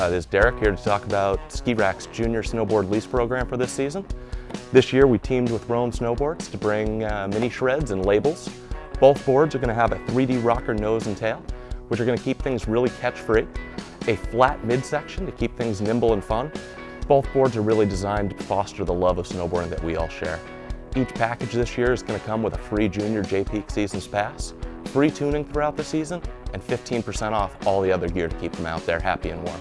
Uh, this is Derek here to talk about Ski Rack's junior snowboard lease program for this season. This year we teamed with Roam Snowboards to bring uh, mini shreds and labels. Both boards are going to have a 3D rocker nose and tail, which are going to keep things really catch-free. A flat midsection to keep things nimble and fun. Both boards are really designed to foster the love of snowboarding that we all share. Each package this year is going to come with a free Junior Jay Peak Seasons Pass, free tuning throughout the season, and 15% off all the other gear to keep them out there happy and warm.